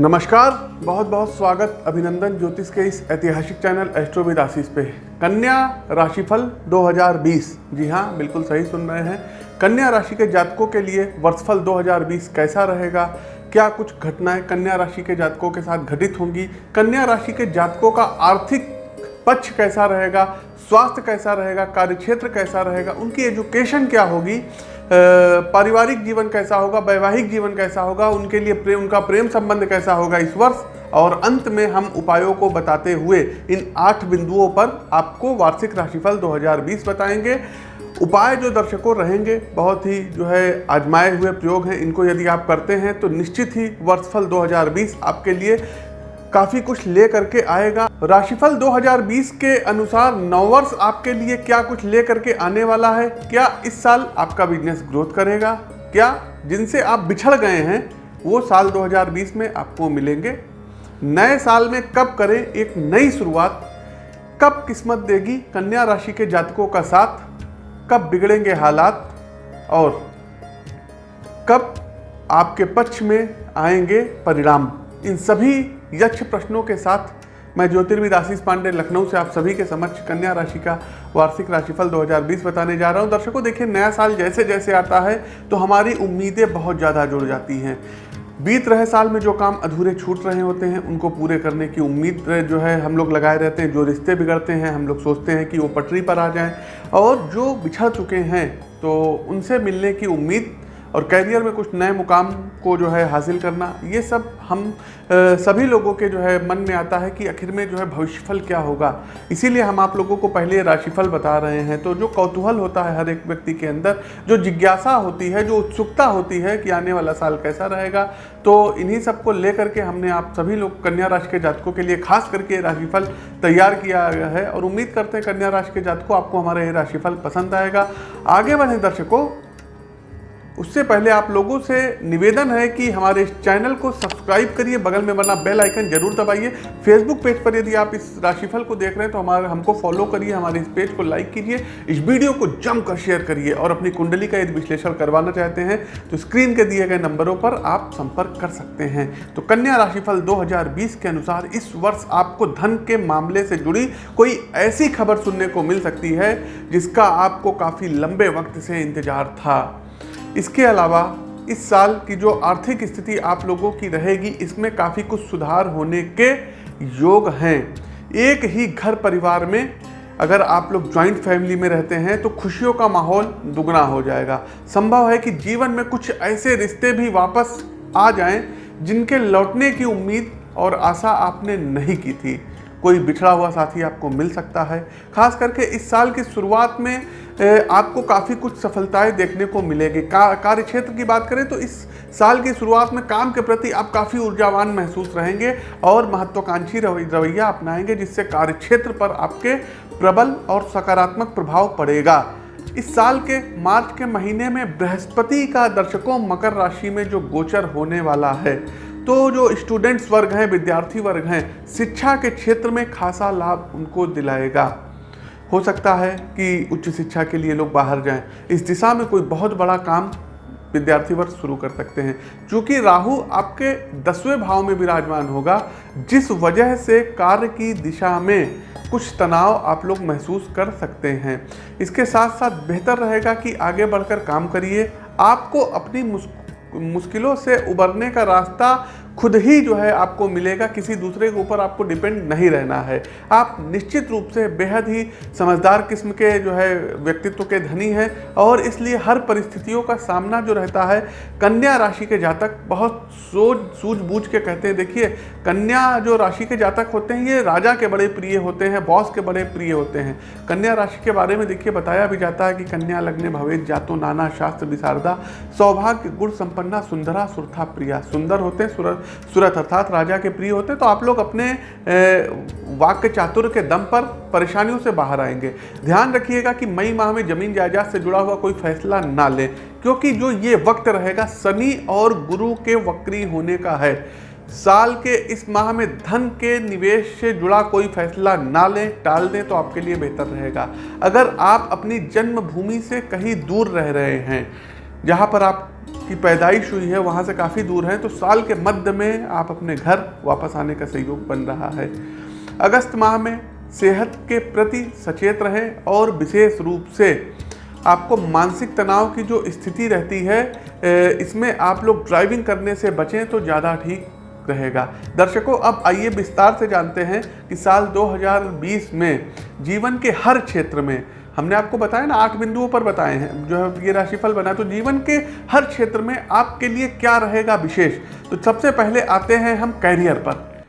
नमस्कार बहुत बहुत स्वागत, अभिनंदन ज्योतिष के इस ऐतिहासिक चैनल एस्ट्रोविद आशीष पे। कन्या राशिफल 2020 जी हाँ बिल्कुल सही सुन रहे हैं। कन्या राशि के जातकों के लिए वर्षफल 2020 कैसा रहेगा? क्या कुछ घटनाएँ कन्या राशि के जातकों के साथ घटित होंगी? कन्या राशि के जातकों का आर्थिक पक्ष कैसा रहेगा? स्वास्थ्य कैसा रहेगा? कार्यक्षेत्र कैसा रहेगा? उनकी एजुकेशन क्या होगी? पारिवारिक जीवन कैसा होगा, वैवाहिक जीवन कैसा होगा, उनके लिए प्रेम उनका प्रेम संबंध कैसा होगा इस वर्ष? और अंत में हम उपायों को बताते हुए इन आठ बिंदुओं पर आपको वार्षिक राशिफल 2020 बताएँगे। उपाय जो दर्शकों रहेंगे, बहुत ही जो है आजमाए हुए प्रयोग हैं, इनको यदि आप करते हैं तो निश्चित ही वर्षफल 2020 आपके लिए काफ़ी कुछ ले करके आएगा। राशिफल 2020 के अनुसार नववर्ष आपके लिए क्या कुछ ले करके आने वाला है? क्या इस साल आपका बिज़नेस ग्रोथ करेगा? क्या जिनसे आप बिछड़ गए हैं, वो साल 2020 में आपको मिलेंगे? नए साल में कब करें एक नई शुरुआत? कब किस्मत देगी कन्या राशि के जातकों का साथ? कब बिगड़ेंगे हालात? और कब आपके पक्ष में आएँगे परिणाम? इन सभी यक्ष प्रश्नों के साथ मैं ज्योतिर्विद आशीष पांडे, लखनऊ से आप सभी के समक्ष कन्या राशि का वार्षिक राशिफल 2020 बताने जा रहा हूँ। दर्शकों, देखिए, नया साल जैसे जैसे आता है तो हमारी उम्मीदें बहुत ज़्यादा जुड़ जाती हैं। बीत रहे साल में जो काम अधूरे छूट रहे होते हैं, उनको पूरे करने की उम्मीद जो है, हम लोग लगाए रहते हैं, जो रिश्ते बिगड़ते हैं, हम लोग सोचते हैं कि वो पटरी पर आ जाएँ। और जो बिछड़ चुके हैं तो उनसे मिलने की उम्मीद और कैरियर में कुछ नए मुकाम को जो है हासिल करना ये सब हम आ, सभी लोगों के जो है मन में आता है कि आखिर में जो है भविष्यफल क्या होगा। इसीलिए हम आप लोगों को पहले राशिफल बता रहे हैं। तो जो कौतूहल होता है हर एक व्यक्ति के अंदर जो जिज्ञासा होती है जो उत्सुकता होती है कि आने वाला साल कैसा रहेगा तो इन्हीं सबको लेकर के हमने आप सभी लोग कन्या राशि के जातकों के लिए खास करके राशिफल तैयार किया गया है। और उम्मीद करते हैं कन्या राशि के जातकों आपको हमारा ये राशिफल पसंद आएगा। आगे बढ़े दर्शकों। उससे पहले आप लोगों से निवेदन है कि हमारे इस चैनल को सब्सक्राइब करिए, बगल में बना बेल आइकन ज़रूर दबाइए। फेसबुक पेज पर यदि आप इस राशिफल को देख रहे हैं तो हमारे, हमको फॉलो करिए, हमारे इस पेज को लाइक कीजिए, इस वीडियो को जमकर शेयर करिए और अपनी कुंडली का यदि विश्लेषण करवाना चाहते हैं तो स्क्रीन के दिए गए नंबरों पर आप संपर्क कर सकते हैं। तो कन्या राशिफल दो हज़ार बीस के अनुसार इस वर्ष आपको धन के मामले से जुड़ी कोई ऐसी खबर सुनने को मिल सकती है, जिसका आपको काफ़ी लंबे वक्त से इंतज़ार था। इसके अलावा, इस साल की जो आर्थिक स्थिति आप लोगों की रहेगी, इसमें काफ़ी कुछ सुधार होने के योग हैं। एक ही घर परिवार में अगर आप लोग ज्वाइंट फैमिली में रहते हैं तो खुशियों का माहौल दुगना हो जाएगा। संभव है कि जीवन में कुछ ऐसे रिश्ते भी वापस आ जाएँ, जिनके लौटने की उम्मीद और आशा आपने नहीं की थी। कोई बिछड़ा हुआ साथी आपको मिल सकता है। खास करके इस साल की शुरुआत में आपको काफ़ी कुछ सफलताएँ देखने को मिलेगी। का, कार्य क्षेत्र की बात करें तो इस साल की शुरुआत में काम के प्रति आप काफ़ी ऊर्जावान महसूस रहेंगे और महत्वाकांक्षी रवैया अपनाएँगे जिससे कार्य क्षेत्र पर आपके प्रबल और सकारात्मक प्रभाव पड़ेगा। इस साल के मार्च के महीने में बृहस्पति का दर्शकों मकर राशि में जो गोचर होने वाला है तो जो स्टूडेंट्स वर्ग हैं, विद्यार्थी वर्ग हैं, शिक्षा के क्षेत्र में खासा लाभ उनको दिलाएगा। हो सकता है कि उच्च शिक्षा के लिए लोग बाहर जाएँ। इस दिशा में कोई बहुत बड़ा काम विद्यार्थी वर्ग शुरू कर सकते हैं। क्योंकि राहु आपके दसवें भाव में विराजमान होगा, जिस वजह से कार्य की दिशा में कुछ तनाव आप लोग महसूस कर सकते हैं। इसके साथ साथ बेहतर रहेगा कि आगे बढ़कर काम करिए। आपको अपनी मुश्किलों से उबरने का रास्ता खुद ही जो है आपको मिलेगा, किसी दूसरे के ऊपर आपको डिपेंड नहीं रहना है। आप निश्चित रूप से बेहद ही समझदार किस्म के जो है व्यक्तित्व के धनी हैं और इसलिए हर परिस्थितियों का सामना जो रहता है, कन्या राशि के जातक बहुत सोच, सूझबूझ के कहते हैं। देखिए, कन्या जो राशि के जातक होते हैं, ये राजा के बड़े प्रिय होते हैं बॉस के बड़े प्रिय होते हैं। कन्या राशि के बारे में देखिए, बताया भी जाता है कि कन्या लग्न भवेद, जातो नाना, शास्त्र विशारदा, सौभाग्य, गुण संपन्ना, सुंदरा, सुरथा प्रिया, सुंदर होते हैं सूरत, अर्थात राजा के प्रिय होते तो आप लोग अपने वाक्य चातुर्य के दम पर परेशानियों से बाहर आएँगे। ध्यान रखिएगा कि मई माह में ज़मीन जायदाद से जुड़ा हुआ कोई फैसला ना लें, क्योंकि जो ये वक्त रहेगा, शनि और गुरु के वक्री होने का है। साल के इस माह में धन के निवेश से जुड़ा कोई फैसला ना लें, टाल दें तो आपके लिए बेहतर रहेगा। अगर आप अपनी जन्मभूमि से कहीं दूर रह रहे हैं जहाँ पर आप की पैदाइश हुई है, वहाँ से काफ़ी दूर है तो साल के मध्य में आप अपने घर वापस आने का सहयोग बन रहा है। अगस्त माह में सेहत के प्रति सचेत रहें और विशेष रूप से आपको मानसिक तनाव की जो स्थिति रहती है इसमें आप लोग ड्राइविंग करने से बचें तो ज़्यादा ठीक रहेगा। दर्शकों, अब आइए विस्तार से जानते हैं कि साल 2020 में जीवन के हर क्षेत्र में हमने आपको बताया ना, आठ बिंदुओं पर बताए हैं। जो है, ये राशिफल बना तो जीवन के हर क्षेत्र में आपके लिए क्या रहेगा विशेष? तो सबसे पहले आते हैं हम कैरियर पर।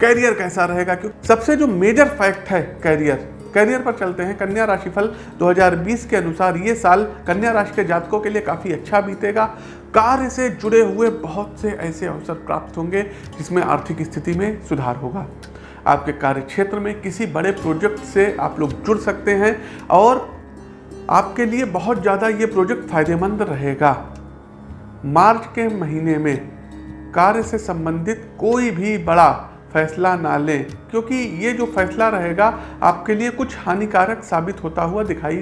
कैरियर कैसा रहेगा? क्यों? सबसे जो मेजर फैक्ट है कैरियर। करियर पर चलते हैं। कन्या राशिफल 2020 के अनुसार ये साल कन्या राशि के जातकों के लिए काफ़ी अच्छा बीतेगा। कार्य से जुड़े हुए बहुत से ऐसे अवसर प्राप्त होंगे जिसमें आर्थिक स्थिति में सुधार होगा। आपके कार्य क्षेत्र में किसी बड़े प्रोजेक्ट से आप लोग जुड़ सकते हैं और आपके लिए बहुत ज़्यादा ये प्रोजेक्ट फ़ायदेमंद रहेगा। मार्च के महीने में कार्य से संबंधित कोई भी बड़ा फैसला ना लें, क्योंकि ये जो फैसला रहेगा, आपके लिए कुछ हानिकारक साबित होता हुआ दिखाई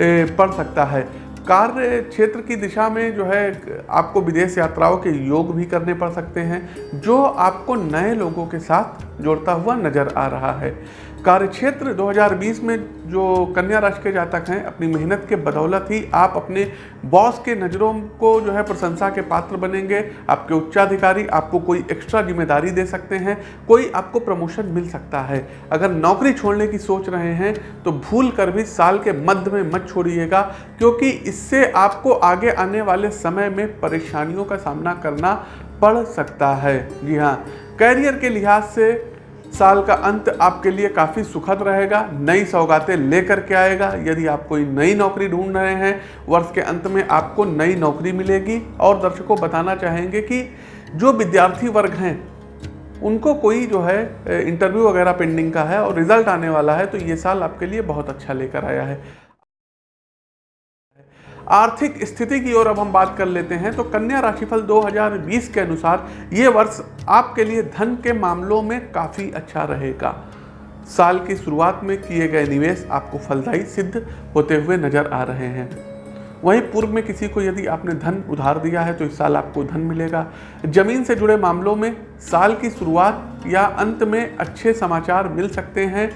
पड़ सकता है। कार्य क्षेत्र की दिशा में जो है, आपको विदेश यात्राओं के योग भी करने पड़ सकते हैं, जो आपको नए लोगों के साथ जोड़ता हुआ नज़र आ रहा है। कार्यक्षेत्र 2020 में जो कन्या राशि के जातक हैं, अपनी मेहनत के बदौलत ही आप अपने बॉस के नज़रों को जो है प्रशंसा के पात्र बनेंगे। आपके उच्चाधिकारी आपको कोई एक्स्ट्रा ज़िम्मेदारी दे सकते हैं, कोई आपको प्रमोशन मिल सकता है। अगर नौकरी छोड़ने की सोच रहे हैं तो भूल कर भी साल के मध्य में मत छोड़िएगा, क्योंकि इससे आपको आगे आने वाले समय में परेशानियों का सामना करना पड़ सकता है। जी हाँ कैरियर के लिहाज से साल का अंत आपके लिए काफ़ी सुखद रहेगा, नई सौगातें लेकर के आएगा। यदि आप कोई नई नौकरी ढूंढ रहे हैं, वर्ष के अंत में आपको नई नौकरी मिलेगी और दर्शकों बताना चाहेंगे कि जो विद्यार्थी वर्ग हैं, उनको कोई जो है इंटरव्यू वगैरह पेंडिंग का है और रिज़ल्ट आने वाला है तो ये साल आपके लिए बहुत अच्छा लेकर आया है। आर्थिक स्थिति की ओर अब हम बात कर लेते हैं। तो कन्या राशिफल 2020 के अनुसार ये वर्ष आपके लिए धन के मामलों में काफ़ी अच्छा रहेगा। साल की शुरुआत में किए गए निवेश आपको फलदायी सिद्ध होते हुए नज़र आ रहे हैं। वहीं पूर्व में किसी को यदि आपने धन उधार दिया है तो इस साल आपको धन मिलेगा। ज़मीन से जुड़े मामलों में साल की शुरुआत या अंत में अच्छे समाचार मिल सकते हैं।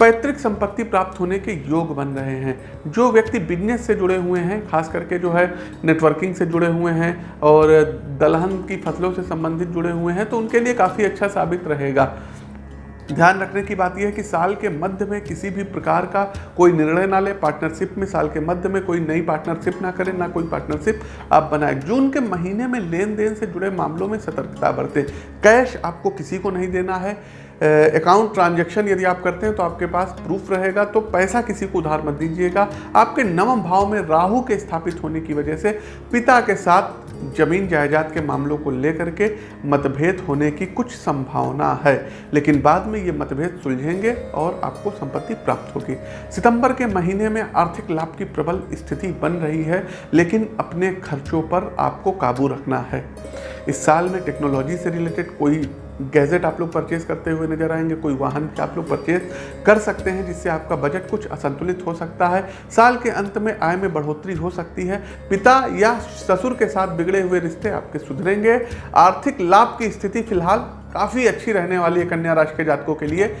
पैतृक संपत्ति प्राप्त होने के योग बन रहे हैं। जो व्यक्ति बिज़नेस से जुड़े हुए हैं, खास करके जो है नेटवर्किंग से जुड़े हुए हैं और दलहन की फ़सलों से संबंधित जुड़े हुए हैं तो उनके लिए काफ़ी अच्छा साबित रहेगा। ध्यान रखने की बात यह है कि साल के मध्य में किसी भी प्रकार का कोई निर्णय ना ले पार्टनरशिप में, साल के मध्य में कोई नई पार्टनरशिप ना करें, ना कोई पार्टनरशिप आप बनाए। जून के महीने में लेन देन से जुड़े मामलों में सतर्कता बरतें। कैश आपको किसी को नहीं देना है। अकाउंट ट्रांजैक्शन यदि आप करते हैं तो आपके पास प्रूफ रहेगा तो पैसा किसी को उधार मत दीजिएगा। आपके नवम भाव में राहु के स्थापित होने की वजह से पिता के साथ ज़मीन जायदाद के मामलों को लेकर के मतभेद होने की कुछ संभावना है। लेकिन बाद में ये मतभेद सुलझेंगे और आपको संपत्ति प्राप्त होगी। सितंबर के महीने में आर्थिक लाभ की प्रबल स्थिति बन रही है, लेकिन अपने खर्चों पर आपको काबू रखना है। इस साल में टेक्नोलॉजी से रिलेटेड कोई गैजेट आप लोग परचेज करते हुए नज़र आएँगे, कोई वाहन आप लोग परचेज कर सकते हैं, जिससे आपका बजट कुछ असंतुलित हो सकता है। साल के अंत में आय में बढ़ोतरी हो सकती है। पिता या ससुर के साथ बिगड़े हुए रिश्ते आपके सुधरेंगे। आर्थिक लाभ की स्थिति फ़िलहाल काफ़ी अच्छी रहने वाली है कन्या राशि के जातकों के लिए।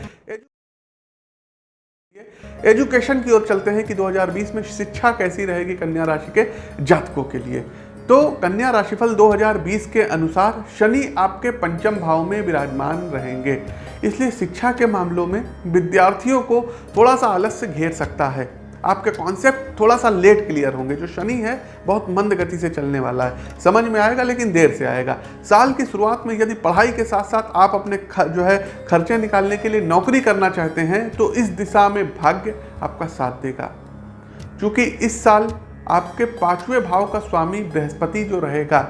एजुकेशन की ओर चलते हैं कि 2020 में शिक्षा कैसी रहेगी कन्या राशि के जातकों के लिए। तो कन्या राशिफल 2020 के अनुसार शनि आपके पंचम भाव में विराजमान रहेंगे। इसलिए शिक्षा के मामलों में विद्यार्थियों को थोड़ा सा आलस्य घेर सकता है। आपके कॉन्सेप्ट थोड़ा सा लेट क्लियर होंगे। जो शनि है, बहुत मंद गति से चलने वाला है। समझ में आएगा, लेकिन देर से आएगा। साल की शुरुआत में यदि पढ़ाई के साथ साथ आप अपने जो है, खर्चे निकालने के लिए नौकरी करना चाहते हैं तो इस दिशा में भाग्य आपका साथ देगा। क्योंकि इस साल आपके पाँचवें भाव का स्वामी बृहस्पति जो रहेगा,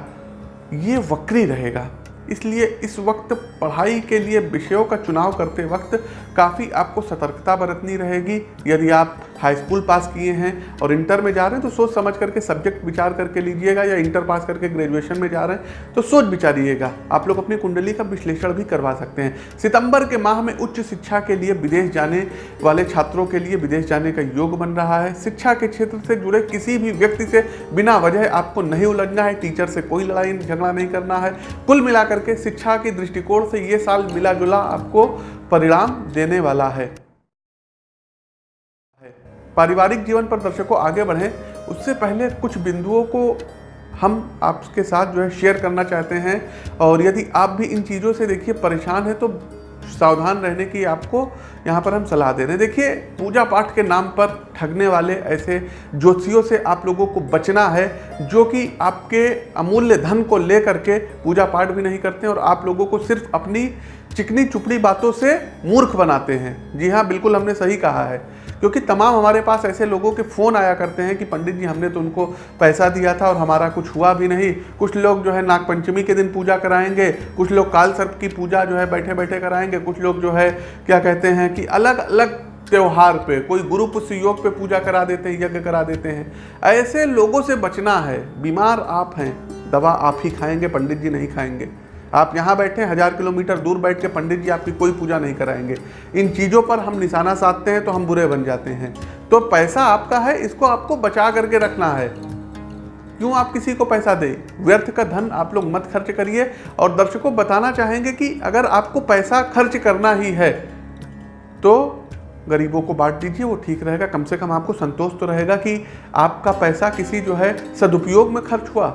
ये वक्री रहेगा। इसलिए इस वक्त पढ़ाई के लिए विषयों का चुनाव करते वक्त काफ़ी आपको सतर्कता बरतनी रहेगी। यदि आप हाई स्कूल पास किए हैं और इंटर में जा रहे हैं तो सोच समझ करके सब्जेक्ट विचार करके लीजिएगा या इंटर पास करके ग्रेजुएशन में जा रहे हैं तो सोच विचारिएगा। आप लोग अपनी कुंडली का विश्लेषण भी करवा सकते हैं। सितंबर के माह में उच्च शिक्षा के लिए विदेश जाने वाले छात्रों के लिए विदेश जाने का योग बन रहा है। शिक्षा के क्षेत्र से जुड़े किसी भी व्यक्ति से बिना वजह आपको नहीं उलझना है टीचर से कोई लड़ाई, झगड़ा नहीं करना है। कुल मिलाकर के शिक्षा के दृष्टिकोण से ये साल मिला जुला आपको परिणाम देने वाला है। पारिवारिक जीवन पर दर्शकों आगे बढ़ें। उससे पहले कुछ बिंदुओं को हम आपके साथ जो है शेयर करना चाहते हैं। और यदि आप भी इन चीज़ों से देखिए परेशान है तो सावधान रहने की आपको यहाँ पर हम सलाह दे रहे हैं। देखिए, पूजा पाठ के नाम पर ठगने वाले ऐसे ज्योतिषियों से आप लोगों को बचना है, जो कि आपके अमूल्य धन को ले करके पूजा पाठ भी नहीं करते और आप लोगों को सिर्फ़ अपनी चिकनी चुपड़ी बातों से मूर्ख बनाते हैं। जी हाँ बिल्कुल हमने सही कहा है। क्योंकि तमाम हमारे पास ऐसे लोगों के फ़ोन आया करते हैं कि पंडित जी, हमने तो उनको पैसा दिया था और हमारा कुछ हुआ भी नहीं। कुछ लोग जो है नागपंचमी के दिन पूजा कराएँगे, कुछ लोग काल सर्प की पूजा जो है बैठे बैठे कराएँगे, कुछ लोग जो है, क्या कहते हैं कि अलग अलग त्यौहार पे, कोई गुरु पुष्य योग पे पूजा करा देते हैं, यज्ञ करा देते हैं। ऐसे लोगों से बचना है। बीमार आप हैं, दवा आप ही खाएँगे, पंडित जी नहीं खाएँगे। आप यहाँ बैठे, हज़ार किलोमीटर दूर बैठ के पंडित जी आपकी कोई पूजा नहीं कराएँगे। इन चीज़ों पर हम निशाना साधते हैं तो हम बुरे बन जाते हैं। तो पैसा आपका है, इसको आपको बचा करके रखना है। क्यों आप किसी को पैसा दें? व्यर्थ का धन आप लोग मत खर्च करिए। और दर्शकों, बताना चाहेंगे कि अगर आपको पैसा खर्च करना ही है तो गरीबों को बांट दीजिए, वो ठीक रहेगा। कम से कम आपको संतोष तो रहेगा कि आपका पैसा किसी जो है सदुपयोग में खर्च हुआ।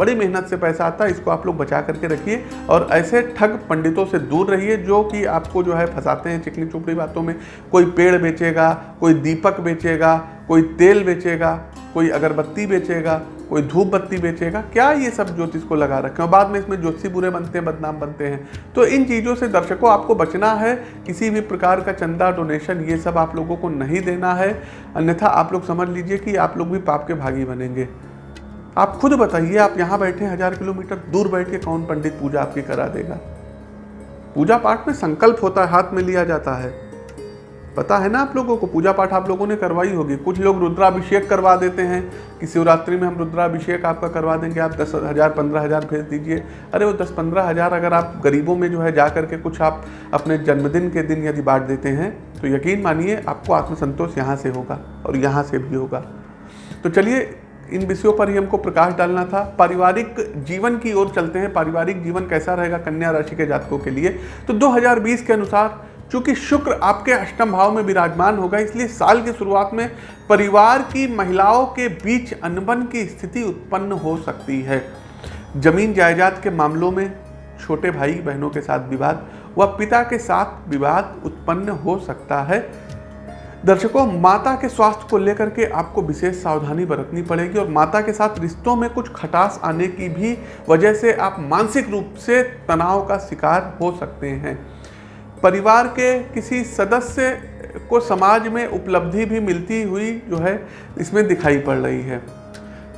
बड़ी मेहनत से पैसा आता है, इसको आप लोग बचा करके रखिए और ऐसे ठग पंडितों से दूर रहिए जो कि आपको जो है फंसाते हैं चिकनी चुपड़ी बातों में। कोई पेड़ बेचेगा, कोई दीपक बेचेगा, कोई तेल बेचेगा, कोई अगरबत्ती बेचेगा, कोई धूप बत्ती बेचेगा। क्या ये सब ज्योतिष को लगा रखे हैं? बाद में इसमें ज्योतिषी बुरे बनते हैं, बदनाम बनते हैं। तो इन चीज़ों से दर्शकों, आपको बचना है, किसी भी प्रकार का चंदा, डोनेशन, ये सब आप लोगों को नहीं देना है। अन्यथा आप लोग समझ लीजिए कि आप लोग भी पाप के भागी बनेंगे। आप खुद बताइए, आप यहाँ बैठे हज़ार किलोमीटर दूर बैठ के कौन पंडित पूजा आपकी करा देगा? पूजा पाठ में संकल्प होता है, हाथ में लिया जाता है। पता है ना आप लोगों को, पूजा पाठ आप लोगों ने करवाई होगी। कुछ लोग रुद्राभिषेक करवा देते हैं, कि शिवरात्रि में हम रुद्राभिषेक आपका करवा देंगे, आप दस हज़ार, पंद्रह हज़ार भेज दीजिए। अरे वो दस, पंद्रह हज़ार अगर आप गरीबों में जो है जा करके कुछ आप अपने जन्मदिन के दिन यदि बांट देते हैं तो यकीन मानिए आपको आत्मसंतोष यहाँ से होगा और यहाँ से भी होगा। तो चलिए इन विषयों पर ही हमको प्रकाश डालना था। पारिवारिक जीवन की ओर चलते हैं। पारिवारिक जीवन कैसा रहेगा कन्या राशि के जातकों के लिए? तो 2020 के अनुसार, चूँकि शुक्र आपके अष्टम भाव में विराजमान होगा, इसलिए साल की शुरुआत में परिवार की महिलाओं के बीच अनबन की स्थिति उत्पन्न हो सकती है। ज़मीन जायदाद के मामलों में छोटे भाई बहनों के साथ विवाद व पिता के साथ विवाद उत्पन्न हो सकता है। दर्शकों, माता के स्वास्थ्य को लेकर के आपको विशेष सावधानी बरतनी पड़ेगी और माता के साथ रिश्तों में कुछ खटास आने की भी वजह से आप मानसिक रूप से तनाव का शिकार हो सकते हैं। परिवार के किसी सदस्य को समाज में उपलब्धि भी मिलती हुई जो है, इसमें दिखाई पड़ रही है।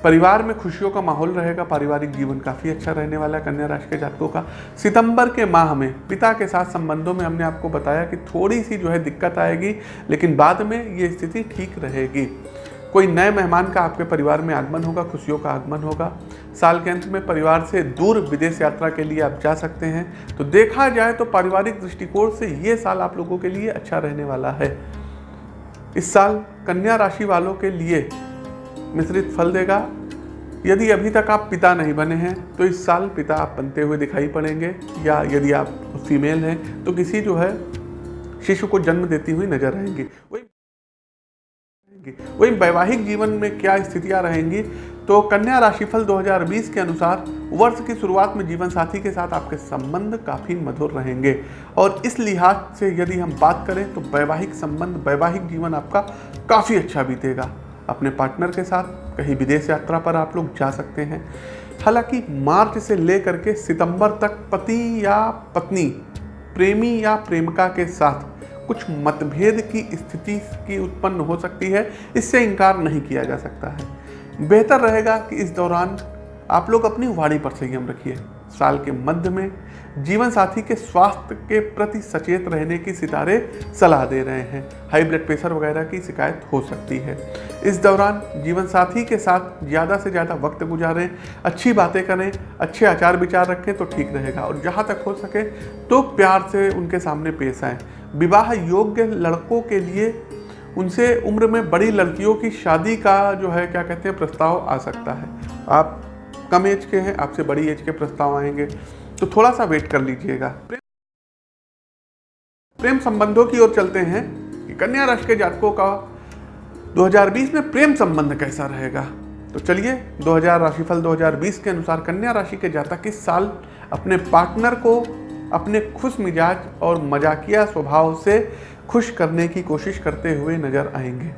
परिवार में खुशियों का माहौल रहेगा, पारिवारिक जीवन काफ़ी अच्छा रहने वाला है, कन्या राशि के जातकों का। सितंबर के माह में पिता के साथ संबंधों में हमने आपको बताया कि थोड़ी सी जो है दिक्कत आएगी, लेकिन बाद में ये स्थिति ठीक रहेगी। कोई नए मेहमान का आपके परिवार में आगमन होगा, खुशियों का आगमन होगा। साल के अंत में परिवार से दूर विदेश यात्रा के लिए आप जा सकते हैं। तो देखा जाए तो पारिवारिक दृष्टिकोण से ये साल आप लोगों के लिए अच्छा रहने वाला है। इस साल कन्या राशि वालों के लिए मिश्रित फल देगा। यदि अभी तक आप पिता नहीं बने हैं तो इस साल पिता आप बनते हुए दिखाई पड़ेंगे, या यदि आप फीमेल हैं तो किसी जो है, शिशु को जन्म देती हुई नज़र आएँगी। वही वही वैवाहिक जीवन में क्या स्थितियाँ रहेंगी? तो कन्या राशिफल 2020 के अनुसार वर्ष की शुरुआत में जीवन साथी के साथ आपके संबंध काफ़ी मधुर रहेंगे। और इस लिहाज से यदि हम बात करें तो वैवाहिक संबंध, वैवाहिक जीवन आपका काफ़ी अच्छा बीतेगा। अपने पार्टनर के साथ कहीं विदेश यात्रा पर आप लोग जा सकते हैं। हालाँकि मार्च से लेकर के सितंबर तक पति या पत्नी, प्रेमी या प्रेमिका के साथ कुछ मतभेद की स्थिति की उत्पन्न हो सकती है। इससे इनकार नहीं किया जा सकता है। बेहतर रहेगा कि इस दौरान आप लोग अपनी वाणी पर संयम रखिए। साल के मध्य में जीवन साथी के स्वास्थ्य के प्रति सचेत रहने की सितारे सलाह दे रहे हैं। हाई ब्लड प्रेशर वगैरह की शिकायत हो सकती है। इस दौरान जीवन साथी के साथ ज़्यादा से ज़्यादा वक्त गुजारें, अच्छी बातें करें, अच्छे आचार विचार रखें तो ठीक रहेगा और जहाँ तक हो सके तो प्यार से उनके सामने पेश आएँ। विवाह योग्य लड़कों के लिए उनसे उम्र में बड़ी लड़कियों की शादी का जो है, क्या कहते हैं, प्रस्ताव आ सकता है। आप कम एज के हैं, आपसे बड़ी एज के प्रस्ताव आएँगे तो थोड़ा सा वेट कर लीजिएगा। प्रेम संबंधों की ओर चलते हैं। कि कन्या राशि के जातकों का 2020 में प्रेम संबंध कैसा रहेगा? तो चलिए 2000 राशिफल 2020 के अनुसार कन्या राशि के जातक इस साल अपने पार्टनर को अपने खुश मिजाज और मजाकिया स्वभाव से खुश करने की कोशिश करते हुए नज़र आएँगे।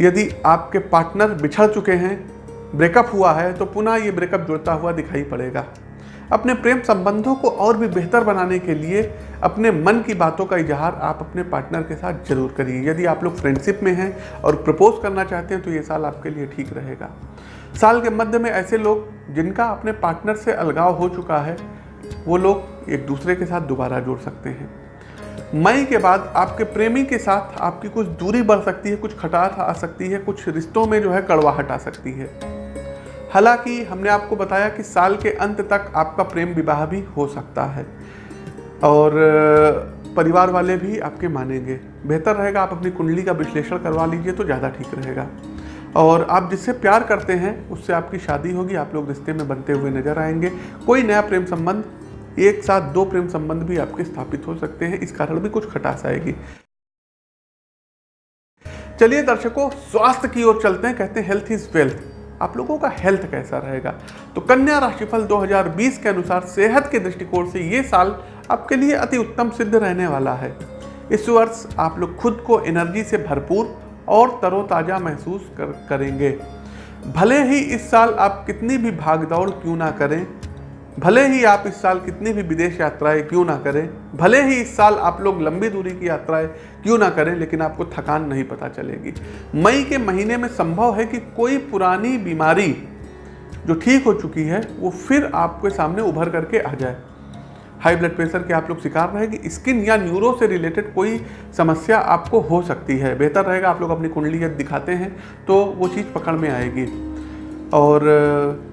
यदि आपके पार्टनर बिछड़ चुके हैं ब्रेकअप हुआ है तो पुनः ये ब्रेकअप जुड़ता हुआ दिखाई पड़ेगा। अपने प्रेम संबंधों को और भी बेहतर बनाने के लिए अपने मन की बातों का इजहार आप अपने पार्टनर के साथ ज़रूर करिए। यदि आप लोग फ्रेंडशिप में हैं और प्रपोज करना चाहते हैं तो ये साल आपके लिए ठीक रहेगा। साल के मध्य में ऐसे लोग जिनका अपने पार्टनर से अलगाव हो चुका है, वो लोग एक दूसरे के साथ दोबारा जुड़ सकते हैं। मई के बाद आपके प्रेमी के साथ आपकी कुछ दूरी बढ़ सकती है, कुछ खटास आ सकती है, कुछ रिश्तों में जो है कड़वाहट आ सकती है। हालाँकि हमने आपको बताया कि साल के अंत तक आपका प्रेम विवाह भी हो सकता है। और परिवार वाले भी आपके मानेंगे। बेहतर रहेगा आप अपनी कुंडली का विश्लेषण करवा लीजिए तो ज़्यादा ठीक रहेगा। और आप जिससे प्यार करते हैं, उससे आपकी शादी होगी, आप लोग रिश्ते में बनते हुए नज़र आएँगे। कोई नया प्रेम संबंध, एक साथ दो प्रेम संबंध भी आपके स्थापित हो सकते हैं, इस कारण भी कुछ खटास आएगी। चलिए दर्शकों, स्वास्थ्य की ओर चलते हैं, कहते हैं हेल्थ इज़ वेल्थ आप लोगों का हेल्थ कैसा रहेगा? तो कन्या राशिफल 2020 के अनुसार सेहत के दृष्टिकोण से ये साल आपके लिए अति उत्तम सिद्ध रहने वाला है। इस वर्ष आप लोग खुद को एनर्जी से भरपूर और तरोताज़ा महसूस कर, करेंगे। भले ही इस साल आप कितनी भी भागदौड़ क्यों ना करें भले ही आप इस साल कितनी भी विदेश यात्राएँ क्यों ना करें, भले ही इस साल आप लोग लंबी दूरी की यात्राएँ क्यों ना करें, लेकिन आपको थकान नहीं पता चलेगी। मई के महीने में संभव है कि कोई पुरानी बीमारी जो ठीक हो चुकी है, वो फिर आपके सामने उभर करके आ जाए। हाई ब्लड प्रेशर के आप लोग शिकार रहेगी स्किन या न्यूरो से रिलेटेड कोई समस्या आपको हो सकती है। बेहतर रहेगा आप लोग अपनी कुंडली दिखाते हैं तो वो चीज़ पकड़ में आएगी। और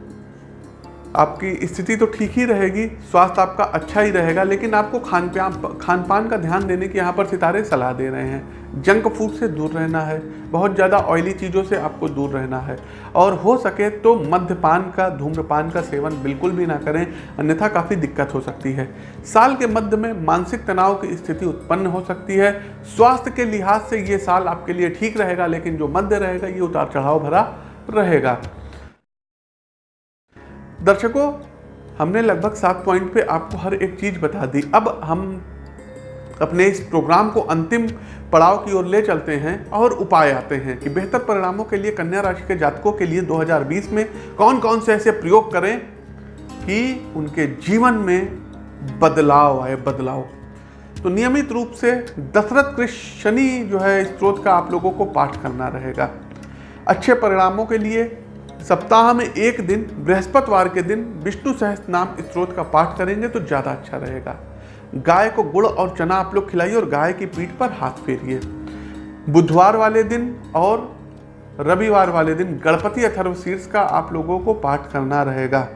आपकी स्थिति तो ठीक ही रहेगी, स्वास्थ्य आपका अच्छा ही रहेगा, लेकिन आपको खान पान खान पान का ध्यान देने की यहाँ पर सितारे सलाह दे रहे हैं। जंक फ़ूड से दूर रहना है, बहुत ज़्यादा ऑयली चीज़ों से आपको दूर रहना है। और हो सके तो मध्यपान का, धूम्रपान का सेवन बिल्कुल भी ना करें, अन्यथा काफ़ी दिक्कत हो सकती है। साल के मध्य में मानसिक तनाव की स्थिति उत्पन्न हो सकती है। स्वास्थ्य के लिहाज से ये साल आपके लिए ठीक रहेगा, लेकिन जो मध्य रहेगा, ये उतार चढ़ाव भरा रहेगा। दर्शकों, हमने लगभग सात पॉइंट पे आपको हर एक चीज़ बता दी। अब हम अपने इस प्रोग्राम को अंतिम पड़ाव की ओर ले चलते हैं और उपाय आते हैं कि बेहतर परिणामों के लिए कन्या राशि के जातकों के लिए 2020 में कौन कौन से ऐसे प्रयोग करें कि उनके जीवन में बदलाव आए, बदलाव। तो नियमित रूप से दशरथ कृष्ण शनि जो है स्त्रोत का आप लोगों को पाठ करना रहेगा। अच्छे परिणामों के लिए सप्ताह में एक दिन, बृहस्पतिवार के दिन विष्णु सहस्त्र नाम स्त्रोत का पाठ करेंगे तो ज़्यादा अच्छा रहेगा। गाय को गुड़ और चना आप लोग खिलाइए और गाय की पीठ पर हाथ फेरिए। बुधवार वाले दिन और रविवार वाले दिन गणपति अथर्व शीर्ष का आप लोगों को पाठ करना रहेगा।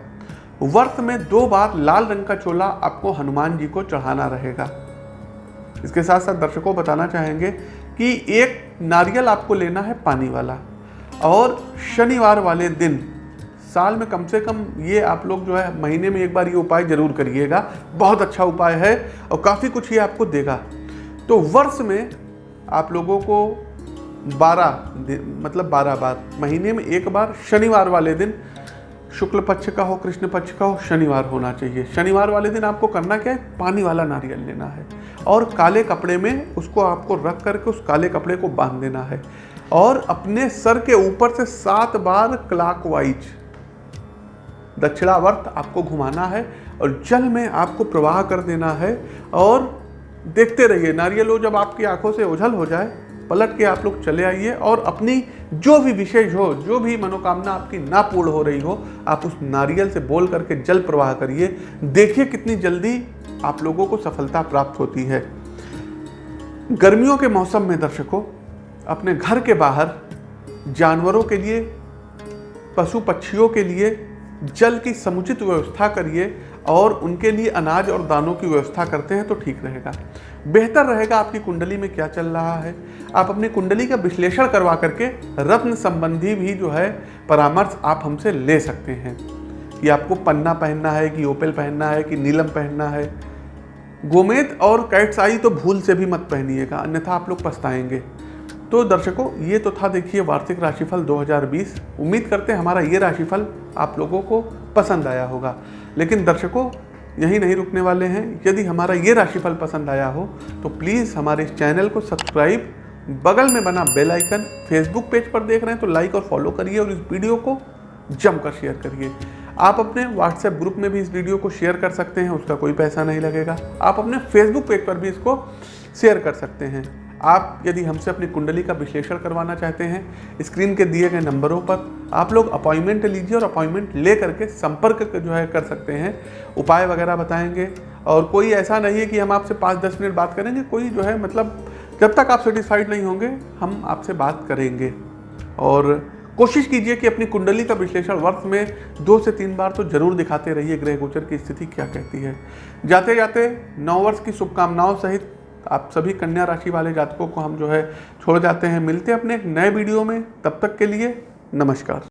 वर्ष में दो बार लाल रंग का चोला आपको हनुमान जी को चढ़ाना रहेगा। इसके साथ साथ दर्शकों बताना चाहेंगे कि एक नारियल आपको लेना है पानी वाला। और शनिवार वाले दिन, साल में कम से कम ये आप लोग जो है महीने में एक बार ये उपाय ज़रूर करिएगा। बहुत अच्छा उपाय है और काफ़ी कुछ ये आपको देगा। तो वर्ष में आप लोगों को 12 मतलब 12 बार, महीने में एक बार शनिवार वाले दिन, शुक्ल पक्ष का हो, कृष्ण पक्ष का हो, शनिवार होना चाहिए। शनिवार वाले दिन आपको करना क्या है? पानी वाला नारियल लेना है। और काले कपड़े में उसको आपको रख करके उस काले कपड़े को बाँध देना है। और अपने सर के ऊपर से सात बार क्लॉकवाइज दक्षिणावर्त आपको घुमाना है और जल में आपको प्रवाह कर देना है और देखते रहिए, नारियल जब आपकी आँखों से ओझल हो जाए, पलट के आप लोग चले आइए और अपनी जो भी विशेष हो, जो भी मनोकामना आपकी ना पूर्ण हो रही हो, आप उस नारियल से बोल करके जल प्रवाह करिए। देखिए कितनी जल्दी आप लोगों को सफलता प्राप्त होती है। गर्मियों के मौसम में दर्शकों अपने घर के बाहर जानवरों के लिए पशु पक्षियों के लिए, जल की समुचित व्यवस्था करिए और उनके लिए अनाज और दानों की व्यवस्था करते हैं तो ठीक रहेगा। बेहतर रहेगा आपकी कुंडली में क्या चल रहा है। आप अपनी कुंडली का विश्लेषण करवा करके रत्न संबंधी भी जो है परामर्श आप हमसे ले सकते हैं। कि आपको पन्ना पहनना है, कि ओपेल पहनना है, कि नीलम पहनना है। गोमेद और कैट्स आई तो भूल से भी मत पहनिएगा, अन्यथा आप लोग पछताएँगे। तो दर्शकों, ये तो था देखिए वार्षिक राशिफल 2020 उम्मीद करते हैं हमारा ये राशिफल आप लोगों को पसंद आया होगा। लेकिन दर्शकों, यही नहीं रुकने वाले हैं। यदि हमारा ये राशिफल पसंद आया हो तो प्लीज़ हमारे इस चैनल को सब्सक्राइब, बगल में बना बेल आइकन, फेसबुक पेज पर देख रहे हैं तो लाइक और फॉलो करिए और इस वीडियो को जमकर शेयर करिए। आप अपने व्हाट्सएप ग्रुप में भी इस वीडियो को शेयर कर सकते हैं, उसका कोई पैसा नहीं लगेगा। आप अपने फेसबुक पेज पर भी इसको शेयर कर सकते हैं। आप यदि हमसे अपनी कुंडली का विश्लेषण करवाना चाहते हैं, स्क्रीन के दिए गए नंबरों पर आप लोग अपॉइंटमेंट लीजिए और अपॉइंटमेंट ले करके संपर्क जो है कर सकते हैं। उपाय वगैरह बताएँगे। और कोई ऐसा नहीं है कि हम आपसे पाँच दस मिनट बात करेंगे, कोई जो है मतलब जब तक आप सेटिस्फाइड नहीं होंगे, हम आपसे बात करेंगे। और कोशिश कीजिए कि अपनी कुंडली का विश्लेषण वर्ष में दो से तीन बार तो ज़रूर दिखाते रहिए, ग्रह गोचर की स्थिति क्या कहती है। जाते जाते नौ वर्ष की शुभकामनाओं सहित आप सभी कन्या राशि वाले जातकों को हम जो है छोड़ जाते हैं। मिलते हैं अपने एक नए वीडियो में। तब तक के लिए नमस्कार।